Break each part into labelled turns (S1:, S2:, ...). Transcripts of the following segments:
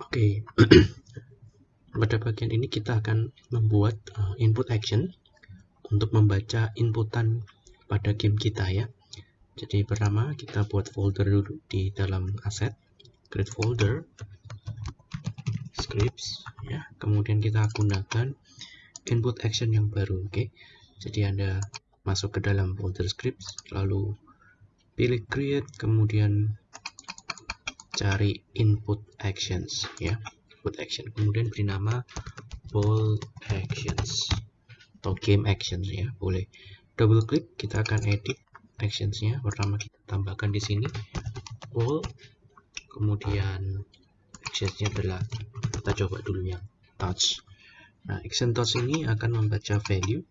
S1: Oke, pada bagian ini kita akan membuat uh, input action untuk membaca inputan pada game kita ya. Jadi pertama kita buat folder dulu di dalam aset, create folder, scripts ya. Kemudian kita gunakan input action yang baru, oke. Okay? Jadi Anda masuk ke dalam folder scripts, lalu pilih create, kemudian cari input actions ya. Input action. Kemudian beri nama ball actions atau game actions ya. Boleh double klik kita akan edit actionsnya. Pertama kita tambahkan di sini ball kemudian actionsnya adalah kita coba dulu yang touch. Nah action touch ini akan membaca value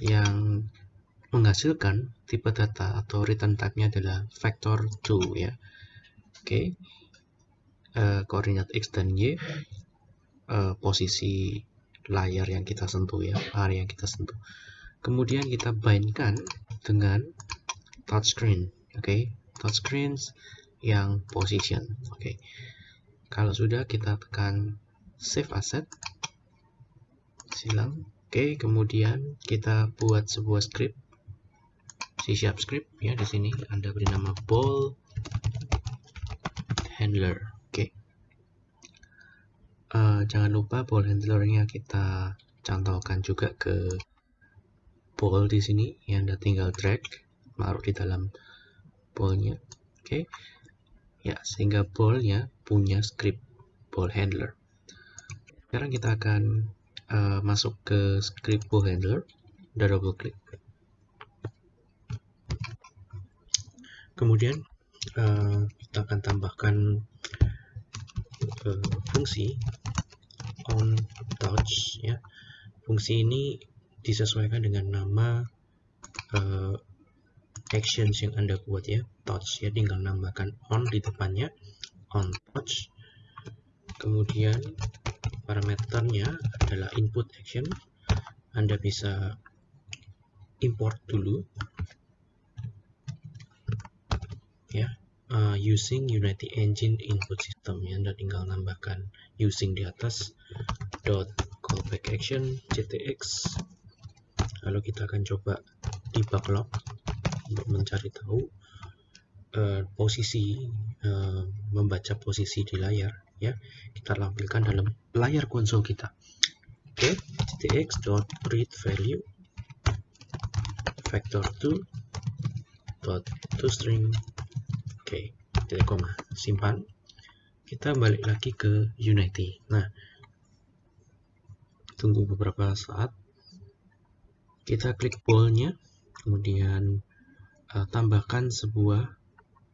S1: yang menghasilkan tipe data atau return type-nya adalah vector 2 ya. Oke. Uh, koordinat x dan y uh, posisi layar yang kita sentuh ya, area yang kita sentuh. Kemudian kita bindkan dengan touchscreen, oke? Okay? Touchscreens yang position, oke? Okay. Kalau sudah kita tekan save asset, silang, oke. Okay, kemudian kita buat sebuah script C sharp script ya di sini Anda beri nama ball handler. Oke. Okay. Uh, eh, jangan lupa ball handlernya kita cantolkan juga ke ball di sini yang Anda tinggal drag taruh di dalam ballnya. Oke. Okay. Ya, sehingga ballnya punya script ball handler. Sekarang kita akan uh, masuk ke script ball handler. Udah double klik. kemudian uh, kita akan tambahkan uh, fungsi on touch ya. Fungsi ini disesuaikan dengan nama uh, actions yang anda buat ya. Touch ya tinggal nambahkan on di depannya on touch kemudian parameternya adalah input action. Anda bisa import dulu ya uh, using Unity Engine input system ya. Anda tinggal nambahkan using di atas dot callback action ctx. Lalu kita akan coba debug log untuk mencari tahu uh, posisi uh, membaca posisi di layar ya. Kita tampilkan dalam layar konsol kita. Oke okay. ctx dot read value vector 2 dot to string Oke, titik koma, simpan. Kita balik lagi ke Unity. Nah, tunggu beberapa saat. Kita klik ball-nya, kemudian uh, tambahkan sebuah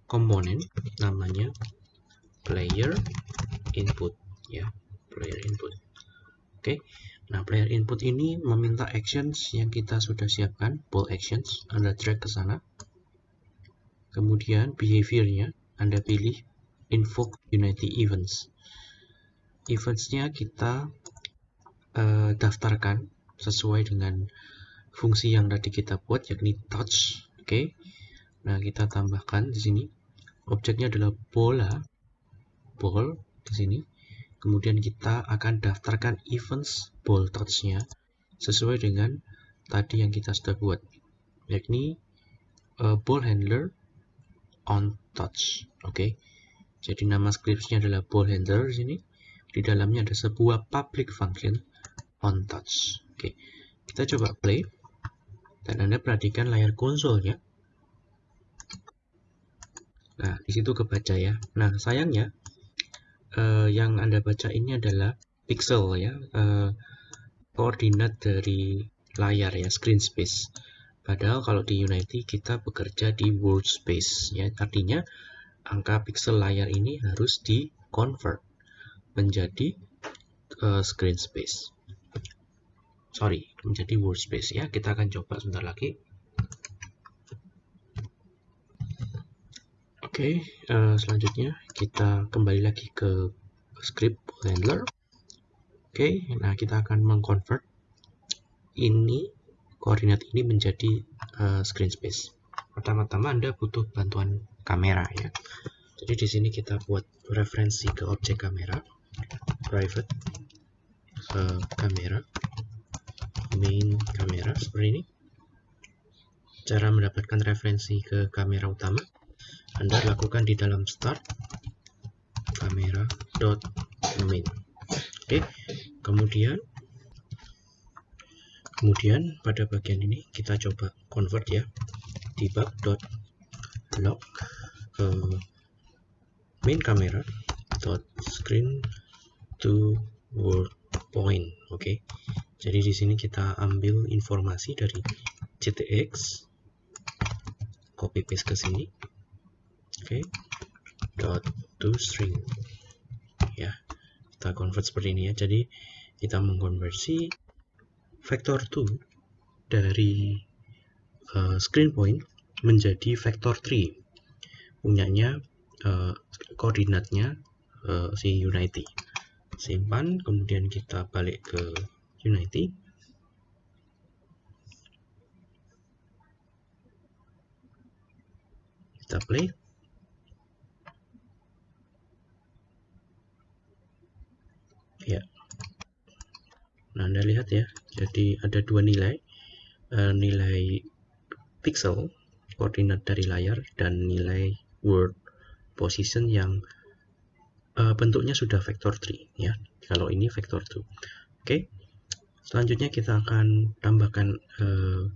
S1: komponen namanya player input ya, player input. Oke. Nah, player input ini meminta actions yang kita sudah siapkan, ball actions. Anda drag ke sana Kemudian behaviornya Anda pilih invoke Unity events. Eventsnya kita uh, daftarkan sesuai dengan fungsi yang tadi kita buat yakni touch. Oke. Okay. Nah, kita tambahkan di sini objeknya adalah bola ball di sini. Kemudian kita akan daftarkan events ball touch-nya sesuai dengan tadi yang kita sudah buat yakni uh, ball handler on touch. Oke. Okay? Jadi nama scriptsnya adalah ball handler di sini. Di dalamnya ada sebuah public function on touch. Oke. Okay. Kita coba play. Dan Anda perhatikan layar konsolnya. Nah, di situ kebaca ya. Nah, sayangnya uh, yang Anda baca ini adalah pixel ya. Uh, koordinat dari layar ya, screen space. Padahal kalau di Unity kita bekerja di world space ya artinya angka pixel layar ini harus di convert menjadi uh, screen space. Sorry, menjadi world space ya. Kita akan coba sebentar lagi. Oke, okay, uh, eh, selanjutnya kita kembali lagi ke script handler. Oke, okay, nah kita akan mengconvert ini koordinat ini menjadi uh, screen space. Pertama-tama Anda butuh bantuan kamera ya. Jadi di sini kita buat referensi ke objek kamera, private uh, kamera, main kamera seperti ini. Cara mendapatkan referensi ke kamera utama, Anda lakukan di dalam start kamera dot main. Oke, kemudian kemudian pada bagian ini kita coba convert ya debug dot log uh, main camera dot screen to word point oke okay. jadi di sini kita ambil informasi dari GTX copy paste ke sini oke okay. dot to string ya kita convert seperti ini ya jadi kita mengkonversi vector 2 dari uh, screen point menjadi vector 3 punyanya uh, koordinatnya uh, si Unity simpan kemudian kita balik ke Unity kita play. Ya nah anda lihat ya. Jadi ada dua nilai. Uh, nilai pixel koordinat dari layar dan nilai word position yang uh, bentuknya sudah vektor 3 ya. Kalau ini vektor 2 oke. Selanjutnya kita akan tambahkan uh,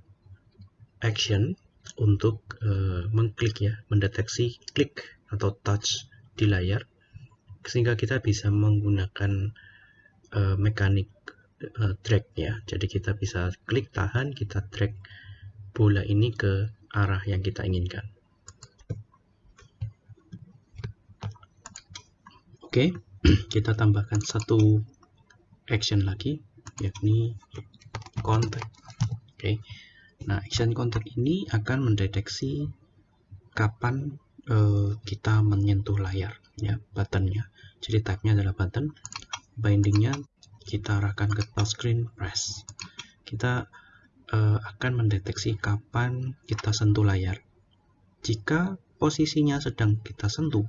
S1: action untuk uh, mengklik ya mendeteksi klik atau touch di layar sehingga kita bisa menggunakan uh, mekanik uh, drag ya. Jadi kita bisa klik tahan kita drag bola ini ke arah yang kita inginkan. Oke kita tambahkan satu action lagi yakni contact. Oke nah action contact ini akan mendeteksi kapan uh, kita menyentuh layar ya buttonnya. Jadi type-nya adalah button bindingnya kita arahkan ke touchscreen press. Kita uh, akan mendeteksi kapan kita sentuh layar. Jika posisinya sedang kita sentuh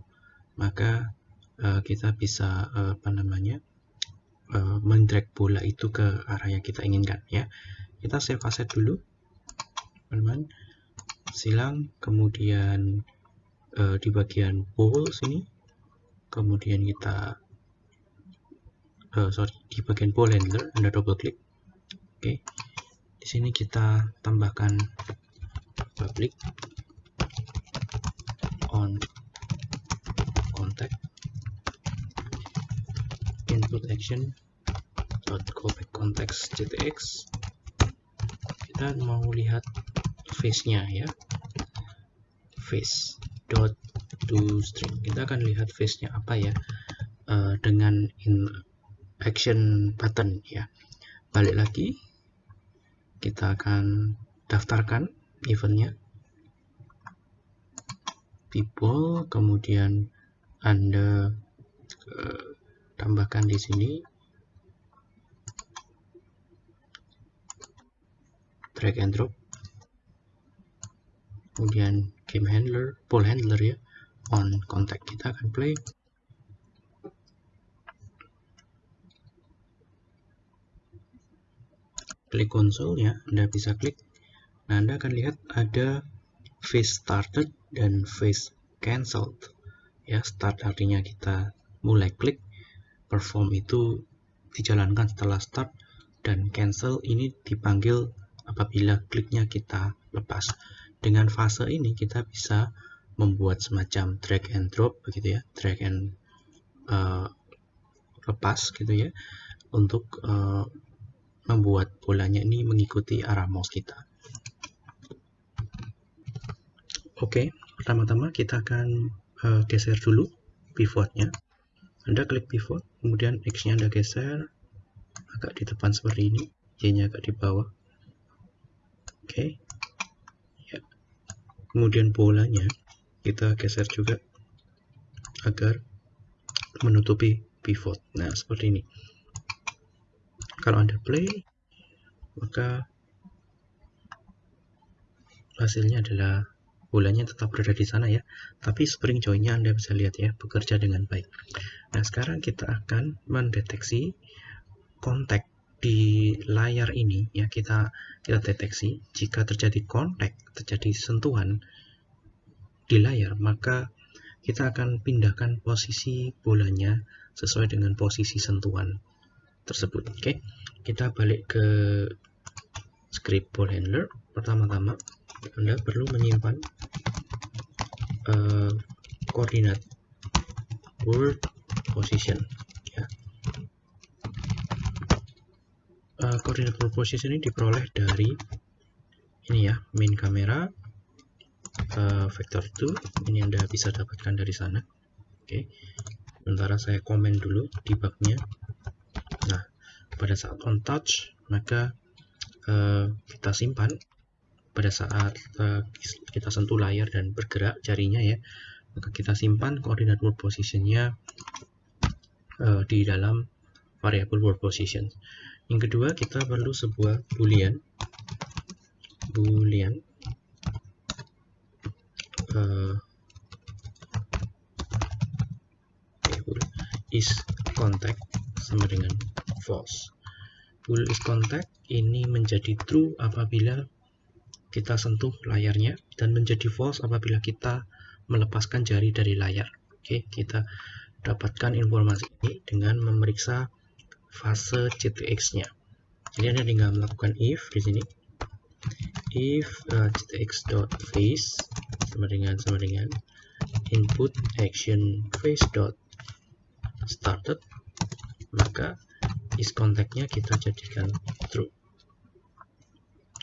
S1: maka uh, kita bisa uh, apa namanya uh, mendrag bola itu ke arah yang kita inginkan ya. Kita save aset dulu teman-teman. Silang kemudian uh, di bagian ball sini. Kemudian kita uh, sorry di bagian ball handler anda double klik oke. Okay. di sini kita tambahkan public on contact. Input action dot callback context GTX kita mau lihat face nya ya. Face dot to string. Kita akan lihat face nya apa ya uh, dengan in action button ya. Balik lagi kita akan daftarkan eventnya. People kemudian anda uh, tambahkan di sini. Drag and drop. Kemudian game handler ball handler ya. On contact kita akan play klik konsol ya Anda bisa klik. Nah Anda akan lihat ada face started dan face cancelled. Ya start artinya kita mulai klik perform itu dijalankan setelah start dan cancel ini dipanggil apabila kliknya kita lepas. Dengan fase ini kita bisa membuat semacam drag and drop begitu ya drag and uh, lepas gitu ya untuk uh, membuat bolanya ini mengikuti arah mouse kita. Oke, pertama-tama kita akan uh, geser dulu pivotnya. Anda klik pivot, kemudian X-nya Anda geser agak di depan seperti ini, Y-nya agak di bawah. Oke. Ya. Kemudian bolanya kita geser juga agar menutupi pivot. Nah, seperti ini kalau Anda play maka hasilnya adalah bolanya tetap berada di sana ya. Tapi spring joinnya Anda bisa lihat ya bekerja dengan baik. Nah sekarang kita akan mendeteksi kontak di layar ini ya. Kita kita deteksi. Jika terjadi kontak terjadi sentuhan di layar maka kita akan pindahkan posisi bolanya sesuai dengan posisi sentuhan tersebut oke kita balik ke script ball handler pertama-tama anda perlu menyimpan uh, koordinat world position ya. Uh, koordinat world position ini diperoleh dari ini ya main kamera uh, vector 2 ini anda bisa dapatkan dari sana oke okay. sementara saya komen dulu debugnya pada saat on touch maka uh, kita simpan pada saat uh, kita sentuh layar dan bergerak jarinya ya. Maka kita simpan koordinat world positionnya uh, di dalam variabel world position. Yang kedua kita perlu sebuah boolean. Boolean. Uh, is contact sama dengan false bool is contact ini menjadi true apabila kita sentuh layarnya dan menjadi false apabila kita melepaskan jari dari layar. Oke, kita dapatkan informasi ini dengan memeriksa fase GTX-nya. Jadi Anda tinggal melakukan if di sini. If uh, GTX.face sama dengan sama dengan input action face dot started maka is contact-nya kita jadikan true.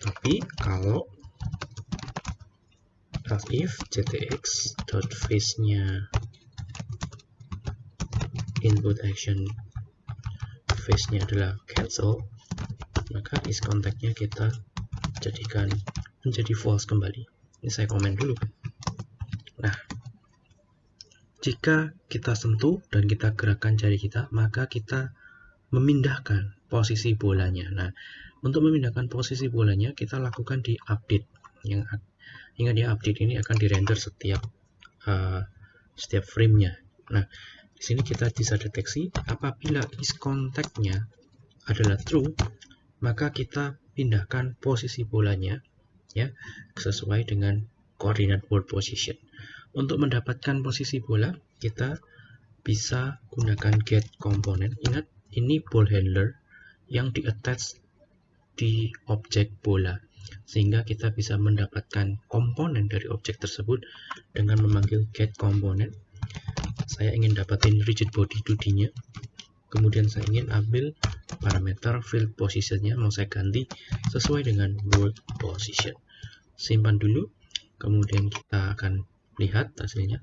S1: Tapi kalau if ctx dot face nya input action face nya adalah cancel maka is contact nya kita jadikan menjadi false kembali. Ini saya komen dulu. Nah jika kita sentuh dan kita gerakkan jari kita maka kita memindahkan posisi bolanya nah untuk memindahkan posisi bolanya, kita lakukan di update. Yang ingat ya, update ini akan dirender setiap uh, setiap framenya. Nah, di sini kita bisa deteksi apabila is contact-nya adalah true, maka kita pindahkan posisi bolanya ya sesuai dengan koordinat world position. Untuk mendapatkan posisi bola, kita bisa gunakan get component. Ingat, ini ball handler yang di attach di objek bola sehingga kita bisa mendapatkan komponen dari objek tersebut dengan memanggil get komponen saya ingin dapatin rigid body 2D nya kemudian saya ingin ambil parameter field positionnya mau saya ganti sesuai dengan world position. Simpan dulu kemudian kita akan lihat hasilnya.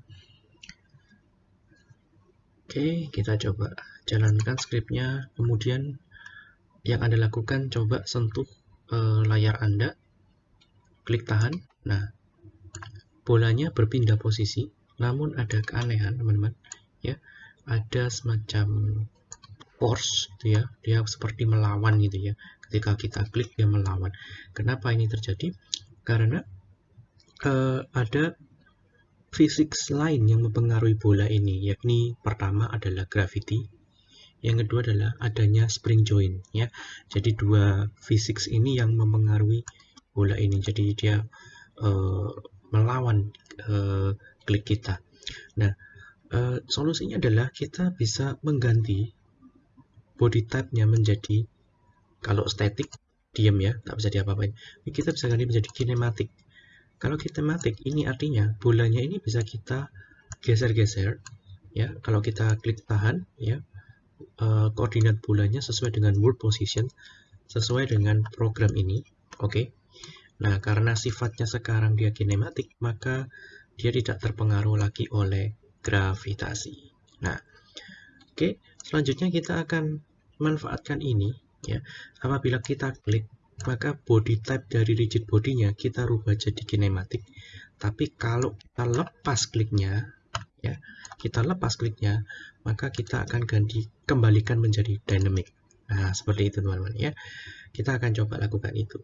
S1: Oke kita coba jalankan scriptnya kemudian yang Anda lakukan coba sentuh e, layar Anda, klik tahan. Nah, bolanya berpindah posisi, namun ada keanehan, teman-teman. Ya, ada semacam force gitu ya. Dia seperti melawan gitu ya. Ketika kita klik dia melawan. Kenapa ini terjadi? Karena e, ada fisik lain yang mempengaruhi bola ini, yakni pertama adalah gravity, yang kedua adalah adanya spring joint ya. Jadi dua fisik ini yang mempengaruhi bola ini. Jadi dia uh, melawan uh, klik kita. Nah uh, solusinya adalah kita bisa mengganti body type-nya menjadi kalau static diam ya. Tak bisa diapa-apain. Kita bisa ganti menjadi kinematik. Kalau kinematik ini artinya bolanya ini bisa kita geser-geser ya. Kalau kita klik tahan ya uh, koordinat bulannya sesuai dengan world position sesuai dengan program ini oke okay? nah karena sifatnya sekarang dia kinematik maka dia tidak terpengaruh lagi oleh gravitasi nah oke okay? selanjutnya kita akan manfaatkan ini ya apabila kita klik maka body type dari rigid bodinya kita rubah jadi kinematik tapi kalau kita lepas kliknya ya kita lepas kliknya maka kita akan ganti kembalikan menjadi dynamic. Nah seperti itu teman-teman ya. Kita akan coba lakukan itu